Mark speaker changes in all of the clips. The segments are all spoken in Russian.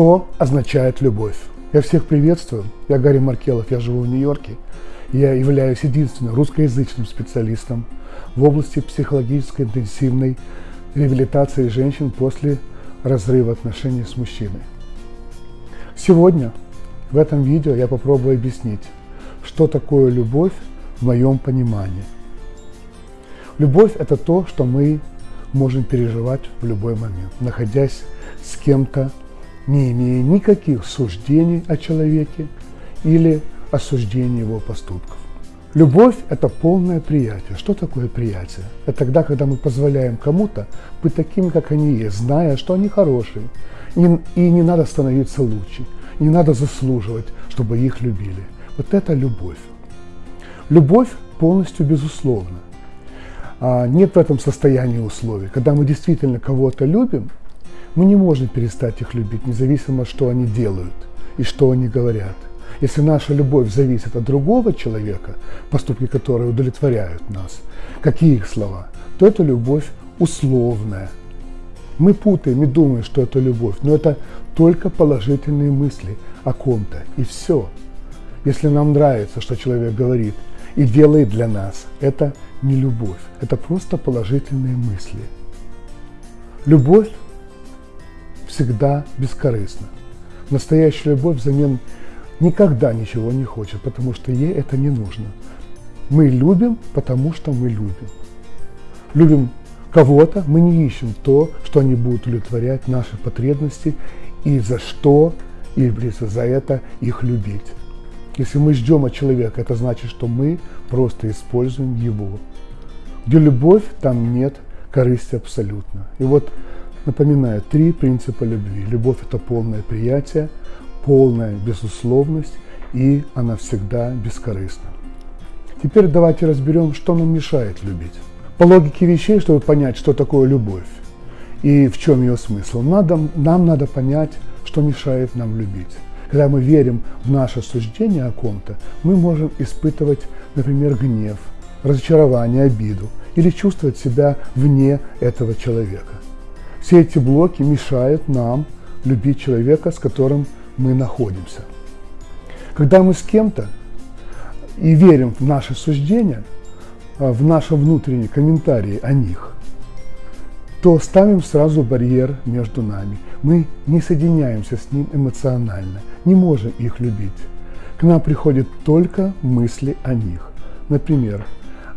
Speaker 1: Что означает любовь? Я всех приветствую. Я Гарри Маркелов, я живу в Нью-Йорке. Я являюсь единственным русскоязычным специалистом в области психологической интенсивной реабилитации женщин после разрыва отношений с мужчиной. Сегодня в этом видео я попробую объяснить, что такое любовь в моем понимании. Любовь – это то, что мы можем переживать в любой момент, находясь с кем-то, не имея никаких суждений о человеке или осуждения его поступков. Любовь – это полное приятие. Что такое приятие? Это тогда, когда мы позволяем кому-то быть такими, как они есть, зная, что они хорошие. И, и не надо становиться лучше. Не надо заслуживать, чтобы их любили. Вот это любовь. Любовь полностью безусловна. А нет в этом состоянии условий. Когда мы действительно кого-то любим, мы не можем перестать их любить, независимо, что они делают и что они говорят. Если наша любовь зависит от другого человека, поступки которого удовлетворяют нас, какие их слова, то это любовь условная. Мы путаем и думаем, что это любовь, но это только положительные мысли о ком-то, и все. Если нам нравится, что человек говорит и делает для нас, это не любовь, это просто положительные мысли. Любовь всегда бескорыстна. Настоящая любовь взамен никогда ничего не хочет, потому что ей это не нужно. Мы любим, потому что мы любим. Любим кого-то, мы не ищем то, что они будут удовлетворять наши потребности и за что или за это их любить. Если мы ждем от человека, это значит, что мы просто используем его. Где любовь, там нет корысти абсолютно. И вот напоминаю, три принципа любви. Любовь – это полное приятие – полная безусловность, и она всегда бескорыстна. Теперь давайте разберем, что нам мешает любить. По логике вещей, чтобы понять, что такое любовь и в чем ее смысл, надо, нам надо понять, что мешает нам любить. Когда мы верим в наше суждение о ком-то, мы можем испытывать, например, гнев, разочарование, обиду или чувствовать себя вне этого человека. Все эти блоки мешают нам любить человека, с которым мы находимся. Когда мы с кем-то и верим в наши суждения, а, в наши внутренние комментарии о них, то ставим сразу барьер между нами. Мы не соединяемся с ним эмоционально, не можем их любить. К нам приходят только мысли о них. Например,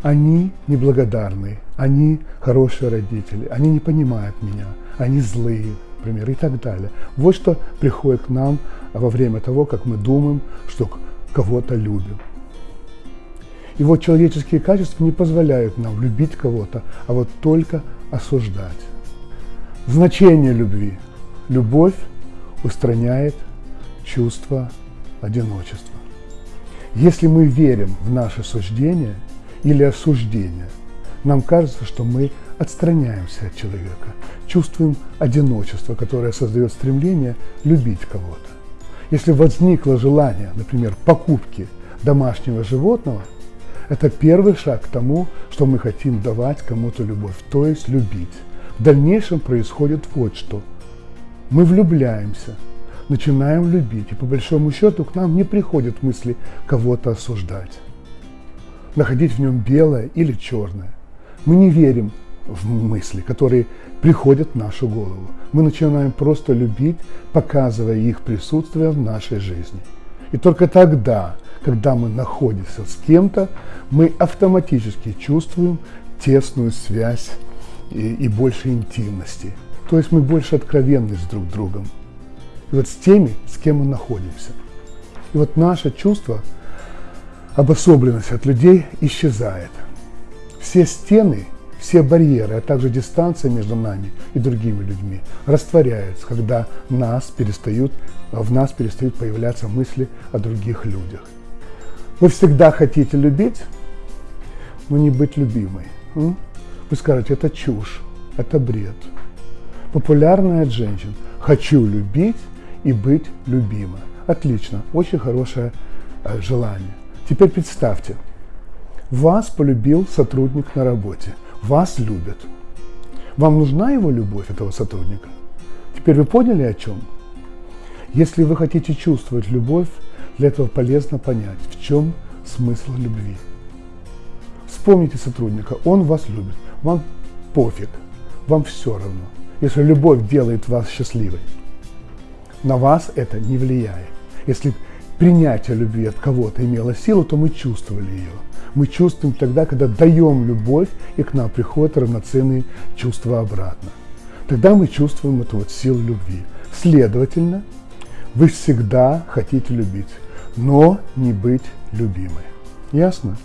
Speaker 1: они неблагодарны, они хорошие родители, они не понимают меня, они злые, например, и так далее. Вот что приходит к нам во время того, как мы думаем, что кого-то любим. И вот человеческие качества не позволяют нам любить кого-то, а вот только осуждать. Значение любви. Любовь устраняет чувство одиночества. Если мы верим в наше суждение или осуждение, нам кажется, что мы отстраняемся от человека, чувствуем одиночество, которое создает стремление любить кого-то. Если возникло желание, например, покупки домашнего животного, это первый шаг к тому, что мы хотим давать кому-то любовь, то есть любить. В дальнейшем происходит вот что. Мы влюбляемся, начинаем любить, и по большому счету к нам не приходят мысли кого-то осуждать, находить в нем белое или черное. Мы не верим в мысли, которые приходят в нашу голову. Мы начинаем просто любить, показывая их присутствие в нашей жизни. И только тогда, когда мы находимся с кем-то, мы автоматически чувствуем тесную связь и, и больше интимности. То есть мы больше откровенны с друг другом. И вот с теми, с кем мы находимся. И вот наше чувство обособленности от людей исчезает. Все стены все барьеры, а также дистанция между нами и другими людьми растворяются, когда нас перестают, в нас перестают появляться мысли о других людях. Вы всегда хотите любить, но не быть любимой. Вы скажете, это чушь, это бред. Популярное от женщин. Хочу любить и быть любима. Отлично, очень хорошее э, желание. Теперь представьте, вас полюбил сотрудник на работе – вас любят. Вам нужна его любовь, этого сотрудника? Теперь вы поняли о чем? Если вы хотите чувствовать любовь, для этого полезно понять, в чем смысл любви. Вспомните сотрудника, он вас любит, вам пофиг, вам все равно. Если любовь делает вас счастливой, на вас это не влияет. Если принятие любви от кого-то имело силу, то мы чувствовали ее. Мы чувствуем тогда, когда даем любовь, и к нам приходят равноценные чувства обратно. Тогда мы чувствуем эту вот силу любви. Следовательно, вы всегда хотите любить, но не быть любимой. Ясно?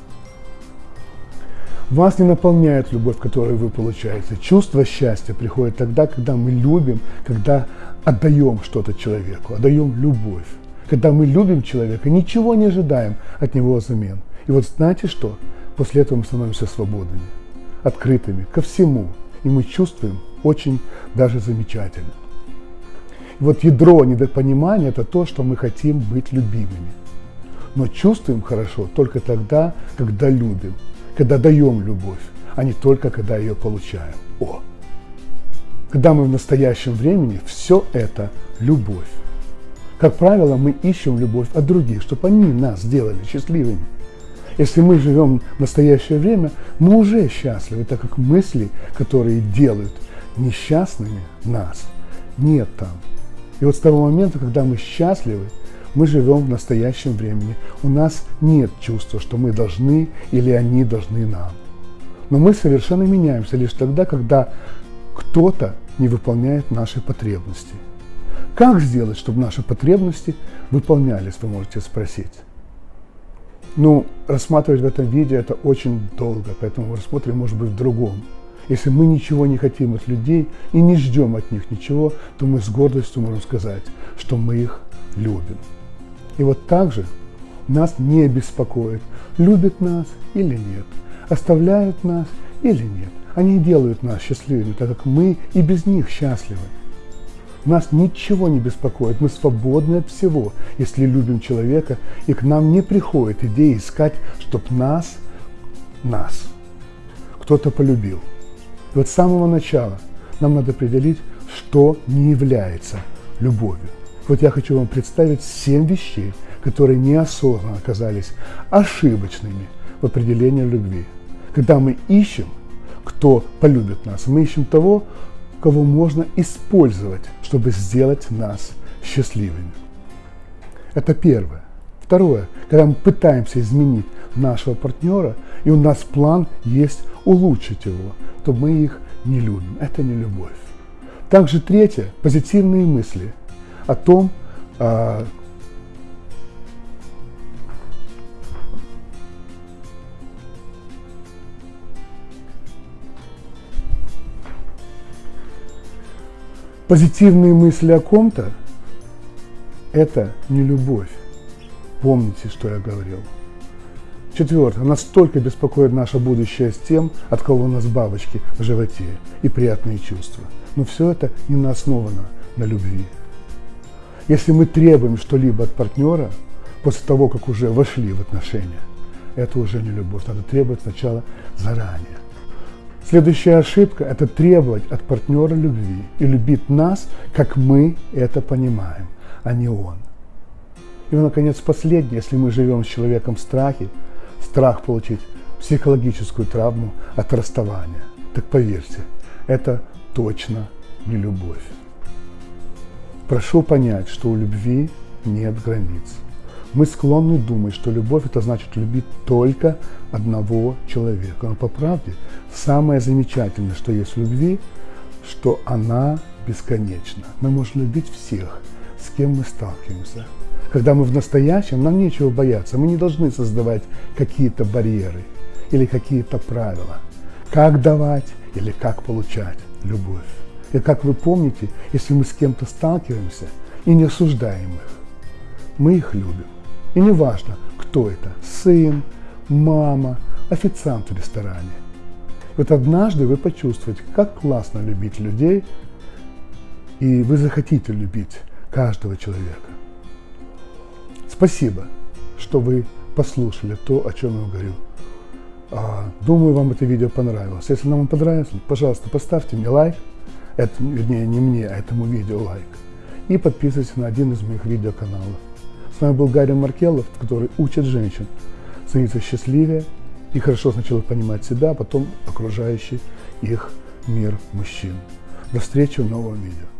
Speaker 1: Вас не наполняет любовь, которую вы получаете. Чувство счастья приходит тогда, когда мы любим, когда отдаем что-то человеку, отдаем любовь. Когда мы любим человека, ничего не ожидаем от него взамен. И вот знаете что? После этого мы становимся свободными, открытыми ко всему. И мы чувствуем очень даже замечательно. И вот ядро недопонимания – это то, что мы хотим быть любимыми. Но чувствуем хорошо только тогда, когда любим, когда даем любовь, а не только когда ее получаем. О! Когда мы в настоящем времени, все это любовь. Как правило, мы ищем любовь от других, чтобы они нас сделали счастливыми. Если мы живем в настоящее время, мы уже счастливы, так как мысли, которые делают несчастными нас, нет там. И вот с того момента, когда мы счастливы, мы живем в настоящем времени. У нас нет чувства, что мы должны или они должны нам. Но мы совершенно меняемся лишь тогда, когда кто-то не выполняет наши потребности – как сделать, чтобы наши потребности выполнялись, вы можете спросить. Ну, рассматривать в этом видео это очень долго, поэтому рассмотрим, может быть, в другом. Если мы ничего не хотим от людей и не ждем от них ничего, то мы с гордостью можем сказать, что мы их любим. И вот так же нас не беспокоит, любят нас или нет, оставляют нас или нет. Они делают нас счастливыми, так как мы и без них счастливы. Нас ничего не беспокоит, мы свободны от всего, если любим человека, и к нам не приходит идея искать, чтоб нас, нас, кто-то полюбил. И вот с самого начала нам надо определить, что не является любовью. Вот я хочу вам представить семь вещей, которые неосознанно оказались ошибочными в определении любви. Когда мы ищем, кто полюбит нас, мы ищем того, кого можно использовать, чтобы сделать нас счастливыми. Это первое. Второе, когда мы пытаемся изменить нашего партнера, и у нас план есть улучшить его, то мы их не любим. Это не любовь. Также третье, позитивные мысли о том, Позитивные мысли о ком-то – это не любовь. Помните, что я говорил. Четвертое. Настолько беспокоит наше будущее с тем, от кого у нас бабочки в животе и приятные чувства. Но все это не основано на любви. Если мы требуем что-либо от партнера после того, как уже вошли в отношения, это уже не любовь. Надо требовать сначала заранее. Следующая ошибка – это требовать от партнера любви и любить нас, как мы это понимаем, а не он. И, наконец, последнее, если мы живем с человеком в страхе, страх получить психологическую травму от расставания. Так поверьте, это точно не любовь. Прошу понять, что у любви нет границ. Мы склонны думать, что любовь это значит любить только одного человека. Но по правде самое замечательное, что есть в любви, что она бесконечна. Мы можем любить всех, с кем мы сталкиваемся. Когда мы в настоящем, нам нечего бояться. Мы не должны создавать какие-то барьеры или какие-то правила. Как давать или как получать любовь. И как вы помните, если мы с кем-то сталкиваемся и не осуждаем их, мы их любим. И не важно, кто это – сын, мама, официант в ресторане. Вот однажды вы почувствуете, как классно любить людей, и вы захотите любить каждого человека. Спасибо, что вы послушали то, о чем я говорю. А, думаю, вам это видео понравилось. Если нам понравилось, пожалуйста, поставьте мне лайк. Это, вернее, не мне, а этому видео лайк. и подписывайтесь на один из моих видеоканалов. С вами был Гарри Маркелов, который учит женщин становиться счастливее и хорошо сначала понимать себя, а потом окружающий их мир мужчин. До встречи в новом видео.